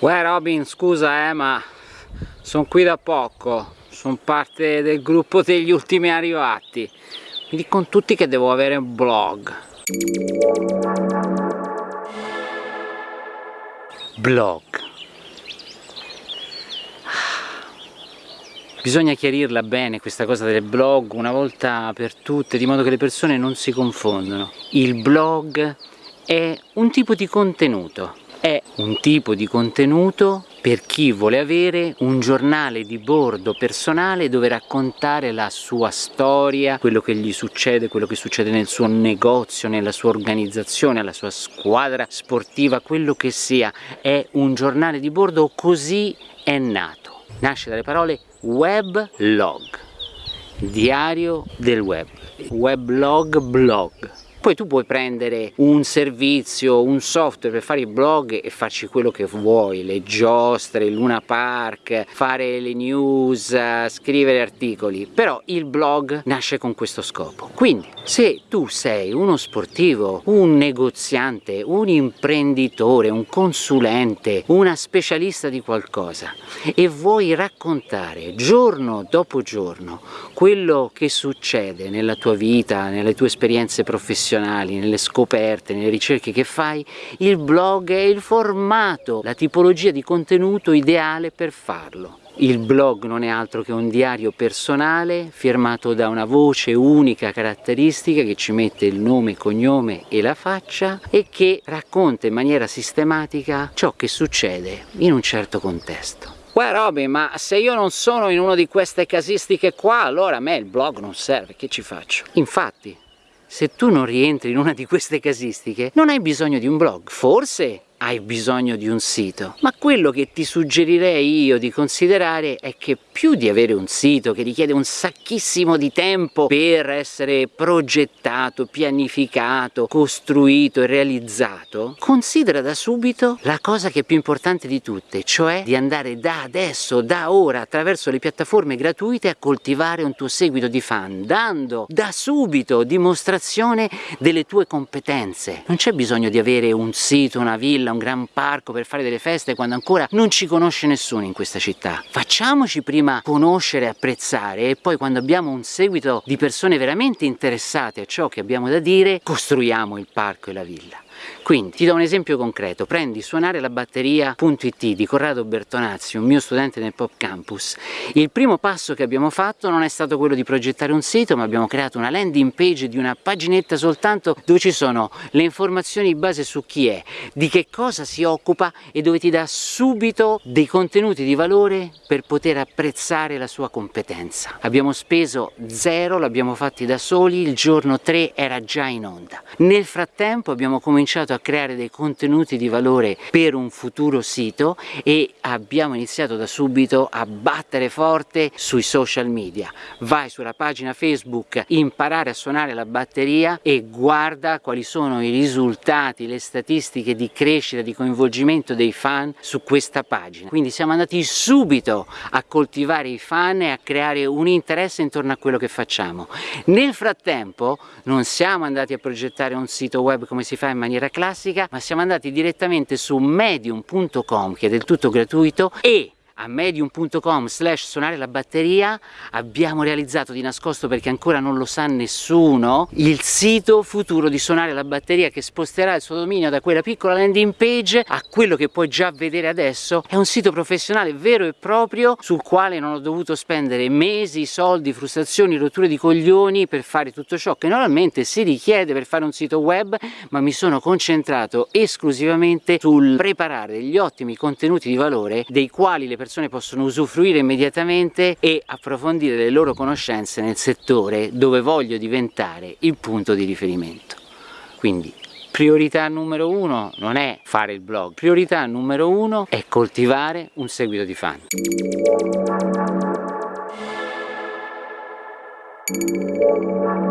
Uè Robin, scusa eh, ma sono qui da poco, sono parte del gruppo degli ultimi arrivati. Mi dicono tutti che devo avere un blog. Blog. Bisogna chiarirla bene questa cosa del blog una volta per tutte, di modo che le persone non si confondano. Il blog è un tipo di contenuto, è un tipo di contenuto per chi vuole avere un giornale di bordo personale dove raccontare la sua storia, quello che gli succede, quello che succede nel suo negozio, nella sua organizzazione, alla sua squadra sportiva, quello che sia, è un giornale di bordo, così è nato. Nasce dalle parole weblog, diario del web, weblog blog poi tu puoi prendere un servizio, un software per fare i blog e farci quello che vuoi, le giostre, il Luna Park, fare le news, scrivere articoli, però il blog nasce con questo scopo. Quindi se tu sei uno sportivo, un negoziante, un imprenditore, un consulente, una specialista di qualcosa e vuoi raccontare giorno dopo giorno quello che succede nella tua vita, nelle tue esperienze professionali, professionali, nelle scoperte, nelle ricerche che fai, il blog è il formato, la tipologia di contenuto ideale per farlo. Il blog non è altro che un diario personale firmato da una voce unica caratteristica che ci mette il nome, cognome e la faccia e che racconta in maniera sistematica ciò che succede in un certo contesto. Uè Robin, ma se io non sono in una di queste casistiche qua, allora a me il blog non serve, che ci faccio? Infatti, se tu non rientri in una di queste casistiche non hai bisogno di un blog, forse hai bisogno di un sito. Ma quello che ti suggerirei io di considerare è che più di avere un sito che richiede un sacchissimo di tempo per essere progettato, pianificato, costruito e realizzato considera da subito la cosa che è più importante di tutte cioè di andare da adesso, da ora attraverso le piattaforme gratuite a coltivare un tuo seguito di fan dando da subito dimostrazione delle tue competenze. Non c'è bisogno di avere un sito, una villa un gran parco per fare delle feste quando ancora non ci conosce nessuno in questa città. Facciamoci prima conoscere apprezzare e poi quando abbiamo un seguito di persone veramente interessate a ciò che abbiamo da dire, costruiamo il parco e la villa. Quindi ti do un esempio concreto, prendi suonare la batteria.it di Corrado Bertonazzi, un mio studente nel Pop Campus. Il primo passo che abbiamo fatto non è stato quello di progettare un sito, ma abbiamo creato una landing page di una paginetta soltanto dove ci sono le informazioni base su chi è, di che cosa si occupa e dove ti dà subito dei contenuti di valore per poter apprezzare la sua competenza. Abbiamo speso zero, l'abbiamo fatti da soli, il giorno 3 era già in onda. Nel frattempo abbiamo cominciato cominciato a creare dei contenuti di valore per un futuro sito e abbiamo iniziato da subito a battere forte sui social media. Vai sulla pagina Facebook, imparare a suonare la batteria e guarda quali sono i risultati, le statistiche di crescita, di coinvolgimento dei fan su questa pagina. Quindi siamo andati subito a coltivare i fan e a creare un interesse intorno a quello che facciamo. Nel frattempo non siamo andati a progettare un sito web come si fa in maniera maniera classica ma siamo andati direttamente su medium.com che è del tutto gratuito e a medium.com slash suonare la batteria abbiamo realizzato di nascosto perché ancora non lo sa nessuno il sito futuro di suonare la batteria che sposterà il suo dominio da quella piccola landing page a quello che puoi già vedere adesso. È un sito professionale vero e proprio sul quale non ho dovuto spendere mesi, soldi, frustrazioni, rotture di coglioni per fare tutto ciò che normalmente si richiede per fare un sito web ma mi sono concentrato esclusivamente sul preparare degli ottimi contenuti di valore dei quali le persone persone possono usufruire immediatamente e approfondire le loro conoscenze nel settore dove voglio diventare il punto di riferimento. Quindi priorità numero uno non è fare il blog, priorità numero uno è coltivare un seguito di fan. Thank you.